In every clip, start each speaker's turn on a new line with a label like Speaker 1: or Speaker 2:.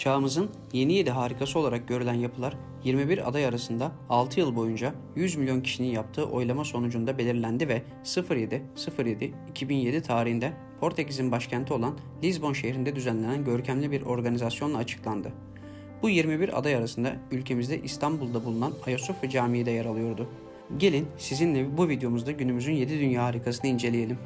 Speaker 1: Çağımızın yeni yedi harikası olarak görülen yapılar 21 aday arasında 6 yıl boyunca 100 milyon kişinin yaptığı oylama sonucunda belirlendi ve 07.07.2007 tarihinde Portekiz'in başkenti olan Lisbon şehrinde düzenlenen görkemli bir organizasyonla açıklandı. Bu 21 aday arasında ülkemizde İstanbul'da bulunan Ayasofya Camii de yer alıyordu. Gelin sizinle bu videomuzda günümüzün 7 dünya harikasını inceleyelim.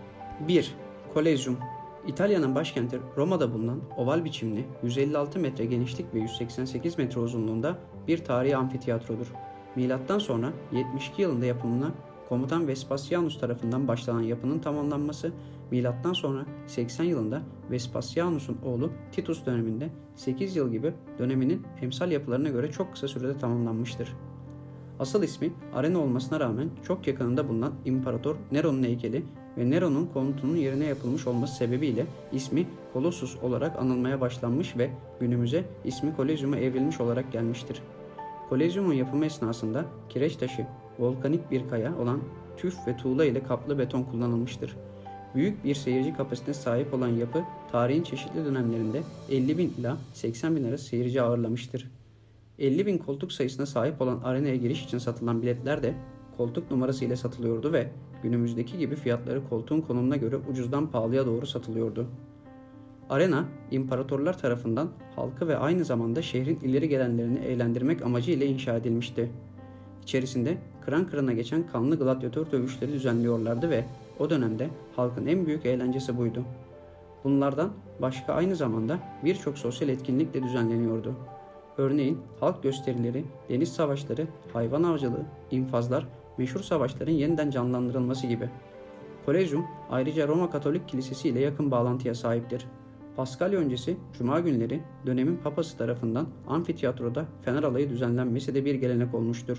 Speaker 1: 1. Kolezyum İtalya'nın başkenti Roma'da bulunan oval biçimli 156 metre genişlik ve 188 metre uzunluğunda bir tarihi amfiteyatrodur. Milattan sonra 72 yılında yapımına komutan Vespasianus tarafından başlanan yapının tamamlanması, milattan sonra 80 yılında Vespasianus'un oğlu Titus döneminde 8 yıl gibi döneminin emsal yapılarına göre çok kısa sürede tamamlanmıştır. Asıl ismi Arena olmasına rağmen çok yakınında bulunan İmparator Nero'nun heykeli ve Nero'nun komutunun yerine yapılmış olması sebebiyle ismi Colossus olarak anılmaya başlanmış ve günümüze ismi Kolezyum'a evrilmiş olarak gelmiştir. Kolezyumun yapımı esnasında kireç taşı, volkanik bir kaya olan tüf ve tuğla ile kaplı beton kullanılmıştır. Büyük bir seyirci kapasitesine sahip olan yapı tarihin çeşitli dönemlerinde 50 bin ila 80 bin arası seyirci ağırlamıştır. 50 bin koltuk sayısına sahip olan arenaya giriş için satılan biletler de koltuk numarası ile satılıyordu ve günümüzdeki gibi fiyatları koltuğun konumuna göre ucuzdan pahalıya doğru satılıyordu. Arena, imparatorlar tarafından halkı ve aynı zamanda şehrin ileri gelenlerini eğlendirmek amacıyla inşa edilmişti. İçerisinde kıran kırana geçen kanlı gladyatör dövüşleri düzenliyorlardı ve o dönemde halkın en büyük eğlencesi buydu. Bunlardan başka aynı zamanda birçok sosyal etkinlik de düzenleniyordu. Örneğin halk gösterileri, deniz savaşları, hayvan avcılığı, infazlar, meşhur savaşların yeniden canlandırılması gibi. Kolezyum ayrıca Roma Katolik Kilisesi ile yakın bağlantıya sahiptir. Paskalya öncesi Cuma günleri dönemin papası tarafından amfiteyatroda fener alayı düzenlenmesi de bir gelenek olmuştur.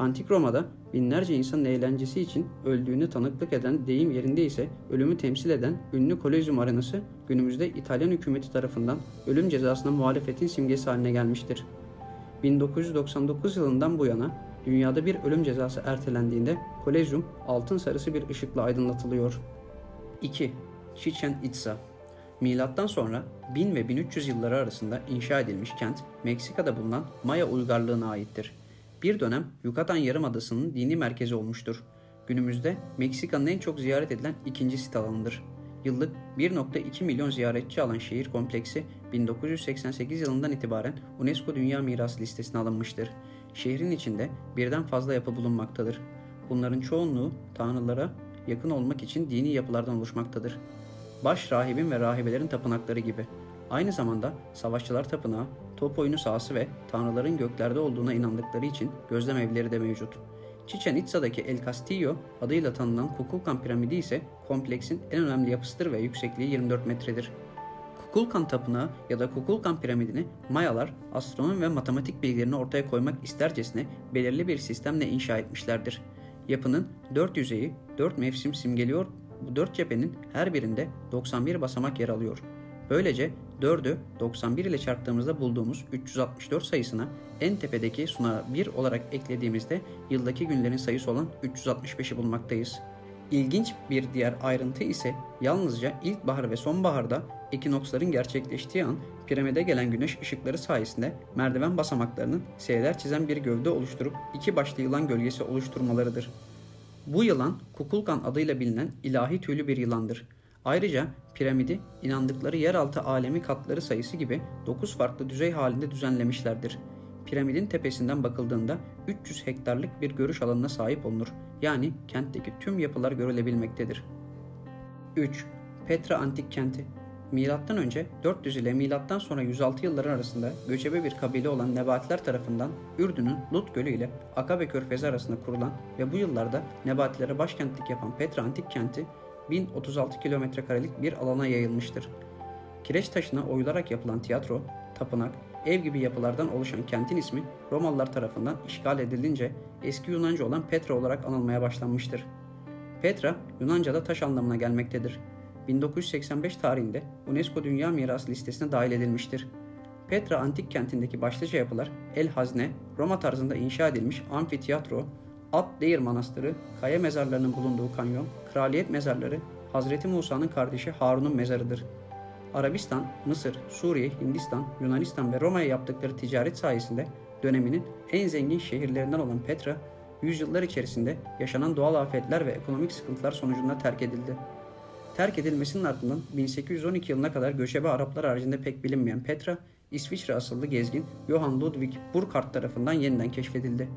Speaker 1: Antik Roma'da binlerce insanın eğlencesi için öldüğünü tanıklık eden deyim yerinde ise ölümü temsil eden ünlü Kolezyum arenası günümüzde İtalyan hükümeti tarafından ölüm cezasına muhalefetin simgesi haline gelmiştir. 1999 yılından bu yana dünyada bir ölüm cezası ertelendiğinde Kolezyum altın sarısı bir ışıkla aydınlatılıyor. 2. Chichen Itza Milattan sonra 1000 ve 1300 yılları arasında inşa edilmiş kent Meksika'da bulunan Maya uygarlığına aittir. Bir dönem Yucatan Yarımadası'nın dini merkezi olmuştur. Günümüzde Meksika'nın en çok ziyaret edilen ikinci sit alanıdır. Yıllık 1.2 milyon ziyaretçi alan şehir kompleksi 1988 yılından itibaren UNESCO Dünya Mirası listesine alınmıştır. Şehrin içinde birden fazla yapı bulunmaktadır. Bunların çoğunluğu tanrılara yakın olmak için dini yapılardan oluşmaktadır. Baş rahibin ve rahibelerin tapınakları gibi. Aynı zamanda savaşçılar tapınağı, top oyunu sahası ve tanrıların göklerde olduğuna inandıkları için gözlem evleri de mevcut. Chichen Itza'daki El Castillo adıyla tanınan Kukulkan piramidi ise kompleksin en önemli yapısıdır ve yüksekliği 24 metredir. Kukulkan Tapınağı ya da Kukulkan Piramidini Mayalar astronom ve matematik bilgilerini ortaya koymak istercesine belirli bir sistemle inşa etmişlerdir. Yapının dört yüzeyi dört mevsim simgeliyor, bu dört cephenin her birinde 91 basamak yer alıyor. Böylece 4'ü 91 ile çarptığımızda bulduğumuz 364 sayısına en tepedeki sunağı 1 olarak eklediğimizde yıldaki günlerin sayısı olan 365'i bulmaktayız. İlginç bir diğer ayrıntı ise yalnızca ilkbahar ve sonbaharda ekinoksların gerçekleştiği an piramide gelen güneş ışıkları sayesinde merdiven basamaklarının S'ler çizen bir gövde oluşturup iki başlı yılan gölgesi oluşturmalarıdır. Bu yılan Kukulkan adıyla bilinen ilahi tüylü bir yılandır. Ayrıca piramidi inandıkları yeraltı alemi katları sayısı gibi 9 farklı düzey halinde düzenlemişlerdir. Piramidin tepesinden bakıldığında 300 hektarlık bir görüş alanına sahip olunur. Yani kentteki tüm yapılar görülebilmektedir. 3. Petra Antik Kenti Milattan önce 400 ile milattan sonra 106 yılları arasında göçebe bir kabile olan Nebatiler tarafından Ürdün'ün Lut Gölü ile Akabe Körfezi arasında kurulan ve bu yıllarda Nebatilere başkentlik yapan Petra Antik Kenti 1036 kilometre karelik bir alana yayılmıştır. Kireç taşına oyularak yapılan tiyatro, tapınak, ev gibi yapılardan oluşan kentin ismi Romalılar tarafından işgal edilince eski Yunanca olan Petra olarak anılmaya başlanmıştır. Petra, Yunanca'da taş anlamına gelmektedir. 1985 tarihinde UNESCO Dünya Mirası listesine dahil edilmiştir. Petra antik kentindeki başlıca yapılar El Hazne, Roma tarzında inşa edilmiş amfiteyatro, At Deir Manastırı, kaya mezarlarının bulunduğu kanyon, kraliyet mezarları, Hazreti Musa'nın kardeşi Harun'un mezarıdır. Arabistan, Mısır, Suriye, Hindistan, Yunanistan ve Roma'ya yaptıkları ticaret sayesinde döneminin en zengin şehirlerinden olan Petra, yüzyıllar içerisinde yaşanan doğal afetler ve ekonomik sıkıntılar sonucunda terk edildi. Terk edilmesinin ardından 1812 yılına kadar göçebe Araplar haricinde pek bilinmeyen Petra, İsviçre asıllı gezgin Johann Ludwig Burckhardt tarafından yeniden keşfedildi.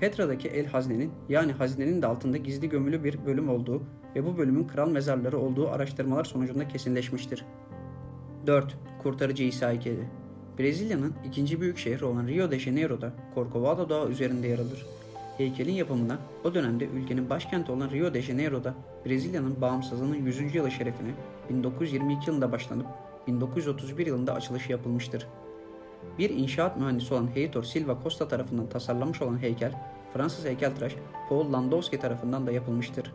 Speaker 1: Petra'daki El Hazne'nin yani hazinenin de altında gizli gömülü bir bölüm olduğu ve bu bölümün kral mezarları olduğu araştırmalar sonucunda kesinleşmiştir. 4. Kurtarıcı İsa heykeli Brezilya'nın ikinci büyük şehri olan Rio de Janeiro'da Corcovado Dağı üzerinde yer alır. Heykelin yapımına o dönemde ülkenin başkenti olan Rio de Janeiro'da Brezilya'nın bağımsızlığının 100. yılı şerefine 1922 yılında başlanıp 1931 yılında açılışı yapılmıştır. Bir inşaat mühendisi olan Heitor Silva Costa tarafından tasarlanmış olan heykel, Fransız heykeltıraş Paul Landowski tarafından da yapılmıştır.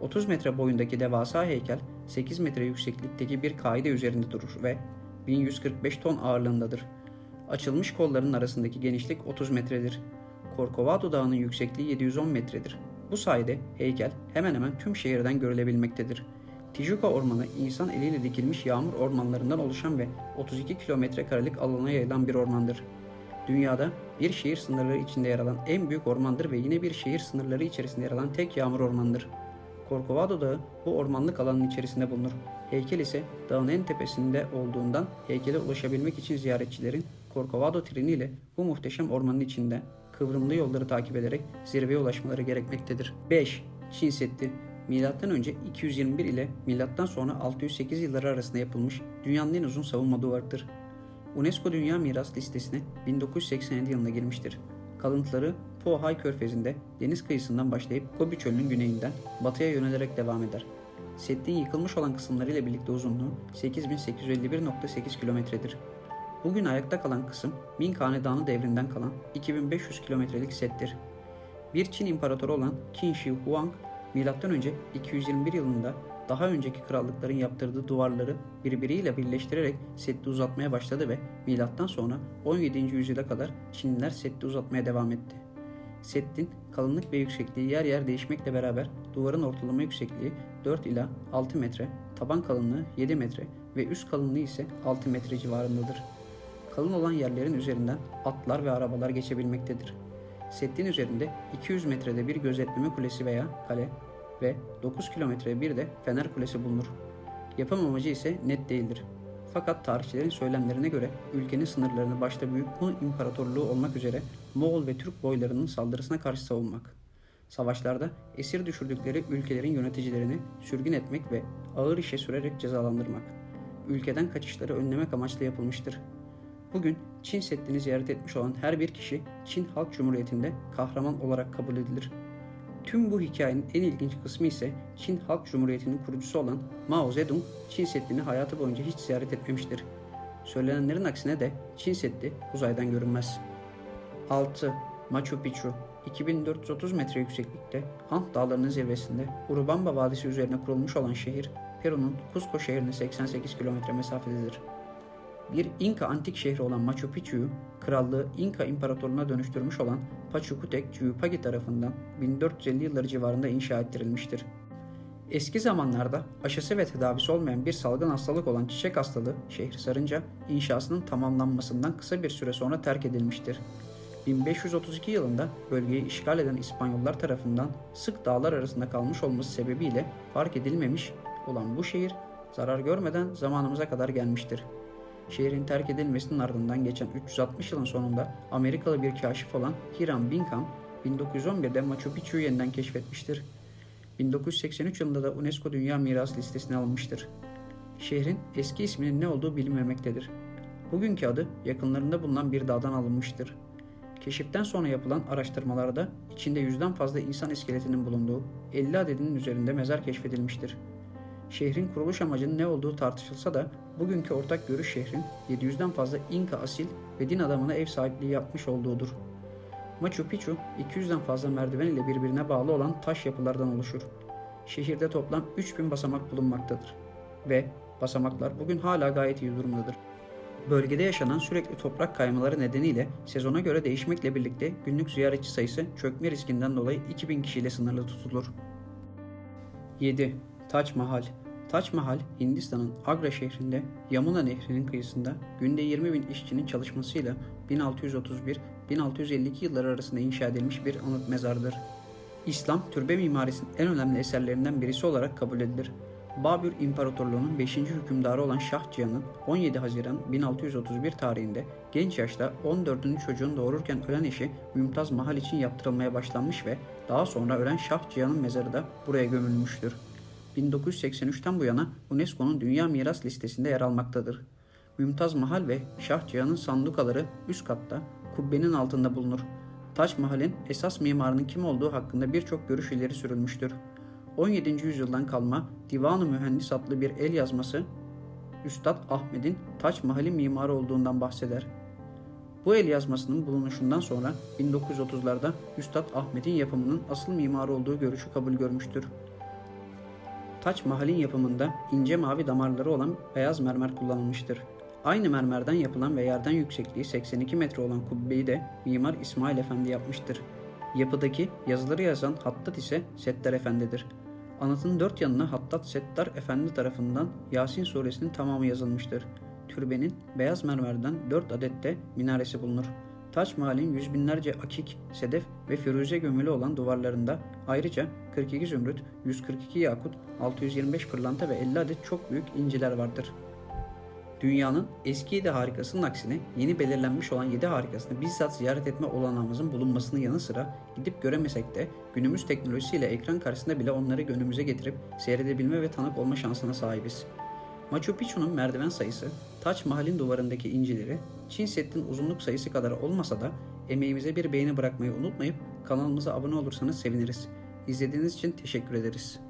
Speaker 1: 30 metre boyundaki devasa heykel 8 metre yükseklikteki bir kaide üzerinde durur ve 1145 ton ağırlığındadır. Açılmış kolların arasındaki genişlik 30 metredir. Corcovado Dağı'nın yüksekliği 710 metredir. Bu sayede heykel hemen hemen tüm şehirden görülebilmektedir. Tijuca Ormanı insan eliyle dikilmiş yağmur ormanlarından oluşan ve 32 kilometre karelik alana yayılan bir ormandır. Dünyada bir şehir sınırları içinde yer alan en büyük ormandır ve yine bir şehir sınırları içerisinde yer alan tek yağmur ormandır. Corcovado Dağı bu ormanlık alanın içerisinde bulunur. Heykel ise dağın en tepesinde olduğundan heykele ulaşabilmek için ziyaretçilerin Corcovado treniyle bu muhteşem ormanın içinde kıvrımlı yolları takip ederek zirveye ulaşmaları gerekmektedir. 5. Çin Seddi Önce 221 ile sonra 608 yılları arasında yapılmış dünyanın en uzun savunma duvarıdır. UNESCO Dünya Miras listesine 1987 yılında girmiştir. Kalıntıları Pohai Körfezi'nde deniz kıyısından başlayıp Gobi Çölü'nün güneyinden batıya yönelerek devam eder. Seddin yıkılmış olan kısımlarıyla birlikte uzunluğu 8851.8 kilometredir. Bugün ayakta kalan kısım Ming Hanedanı devrinden kalan 2500 kilometrelik settir. Bir Çin imparatoru olan Qin Shi Huang, M.Ö. 221 yılında daha önceki krallıkların yaptırdığı duvarları birbiriyle birleştirerek Seddi uzatmaya başladı ve milattan sonra 17. yüzyıla kadar Çinliler Seddi uzatmaya devam etti. Seddin kalınlık ve yüksekliği yer yer değişmekle beraber duvarın ortalama yüksekliği 4 ila 6 metre, taban kalınlığı 7 metre ve üst kalınlığı ise 6 metre civarındadır. Kalın olan yerlerin üzerinden atlar ve arabalar geçebilmektedir. Seddin üzerinde 200 metrede bir gözetleme kulesi veya kale ve 9 kilometrede bir de fener kulesi bulunur. Yapım amacı ise net değildir. Fakat tarihçilerin söylemlerine göre ülkenin sınırlarını başta Büyük Hun İmparatorluğu olmak üzere Moğol ve Türk boylarının saldırısına karşı savunmak. Savaşlarda esir düşürdükleri ülkelerin yöneticilerini sürgün etmek ve ağır işe sürerek cezalandırmak. Ülkeden kaçışları önlemek amaçlı yapılmıştır. Bugün Çin Seddi'ni ziyaret etmiş olan her bir kişi Çin Halk Cumhuriyeti'nde kahraman olarak kabul edilir. Tüm bu hikayenin en ilginç kısmı ise Çin Halk Cumhuriyeti'nin kurucusu olan Mao Zedong Çin Seddi'ni hayatı boyunca hiç ziyaret etmemiştir. Söylenenlerin aksine de Çin Seddi uzaydan görünmez. 6. Machu Picchu 2430 metre yükseklikte Ant Dağları'nın zirvesinde Urubamba Vadisi üzerine kurulmuş olan şehir Peru'nun Cusco şehrine 88 kilometre mesafededir. Bir İnka antik şehri olan Machu Picchu'yu krallığı İnka İmparatorluğuna dönüştürmüş olan Pachacutec Cuyupagi tarafından 1450 yılları civarında inşa ettirilmiştir. Eski zamanlarda aşısı ve tedavisi olmayan bir salgın hastalık olan çiçek hastalığı şehri sarınca inşasının tamamlanmasından kısa bir süre sonra terk edilmiştir. 1532 yılında bölgeyi işgal eden İspanyollar tarafından sık dağlar arasında kalmış olması sebebiyle fark edilmemiş olan bu şehir zarar görmeden zamanımıza kadar gelmiştir. Şehrin terk edilmesinin ardından geçen 360 yılın sonunda Amerikalı bir kaşif olan Hiram Bingham 1911'de Machu Picchu'yu yeniden keşfetmiştir. 1983 yılında da UNESCO Dünya Miras listesine alınmıştır. Şehrin eski isminin ne olduğu bilinmemektedir. Bugünkü adı yakınlarında bulunan bir dağdan alınmıştır. Keşiften sonra yapılan araştırmalarda içinde yüzden fazla insan iskeletinin bulunduğu 50 adedinin üzerinde mezar keşfedilmiştir. Şehrin kuruluş amacının ne olduğu tartışılsa da bugünkü ortak görüş şehrin 700'den fazla İnka asil ve din adamına ev sahipliği yapmış olduğudur. Machu Picchu 200'den fazla merdiven ile birbirine bağlı olan taş yapılardan oluşur. Şehirde toplam 3000 basamak bulunmaktadır. Ve basamaklar bugün hala gayet iyi durumdadır. Bölgede yaşanan sürekli toprak kaymaları nedeniyle sezona göre değişmekle birlikte günlük ziyaretçi sayısı çökme riskinden dolayı 2000 kişiyle sınırlı tutulur. 7. Taç Mahal Taç Mahal, Hindistan'ın Agra şehrinde Yamuna Nehri'nin kıyısında günde 20 bin işçinin çalışmasıyla 1631-1652 yılları arasında inşa edilmiş bir anıt mezardır. İslam, türbe mimarisinin en önemli eserlerinden birisi olarak kabul edilir. Babür İmparatorluğu'nun 5. hükümdarı olan Şah Cihan'ın 17 Haziran 1631 tarihinde genç yaşta 14. çocuğun doğururken ölen eşi Mümtaz Mahal için yaptırılmaya başlanmış ve daha sonra ölen Şah Cihan'ın mezarı da buraya gömülmüştür. 1983'ten bu yana UNESCO'nun Dünya Miras Listesi'nde yer almaktadır. Mümtaz Mahal ve Şah Cihan'ın sandukaları üst katta, kubbenin altında bulunur. Taç Mahal'in esas mimarının kim olduğu hakkında birçok görüş ileri sürülmüştür. 17. yüzyıldan kalma Divan-ı Mühendis adlı bir el yazması Üstad Ahmet'in Taç Mahal'in mimarı olduğundan bahseder. Bu el yazmasının bulunuşundan sonra 1930'larda Üstad Ahmet'in yapımının asıl mimarı olduğu görüşü kabul görmüştür. Taç Mahal'in yapımında ince mavi damarları olan beyaz mermer kullanılmıştır. Aynı mermerden yapılan ve yerden yüksekliği 82 metre olan kubbeyi de Mimar İsmail Efendi yapmıştır. Yapıdaki yazıları yazan Hattat ise Settar Efendi'dir. Anıtın dört yanına Hattat Settar Efendi tarafından Yasin suresinin tamamı yazılmıştır. Türbenin beyaz mermerden dört adet de minaresi bulunur. Taç Mahal'in yüz binlerce akik, sedef ve firuze gömülü olan duvarlarında ayrıca 42 zümrüt, 142 yakut, 625 pırlanta ve 50 adet çok büyük inciler vardır. Dünyanın eski 7 harikasının aksine yeni belirlenmiş olan 7 harikasını bizzat ziyaret etme olanağımızın bulunmasının yanı sıra gidip göremesek de günümüz teknolojisiyle ekran karşısında bile onları gönlümüze getirip seyredebilme ve tanık olma şansına sahibiz. Machu Picchu'nun merdiven sayısı, Taç Mahal'in duvarındaki incileri, Çin Seddi'nin uzunluk sayısı kadar olmasa da emeğimize bir beğeni bırakmayı unutmayıp kanalımıza abone olursanız seviniriz. İzlediğiniz için teşekkür ederiz.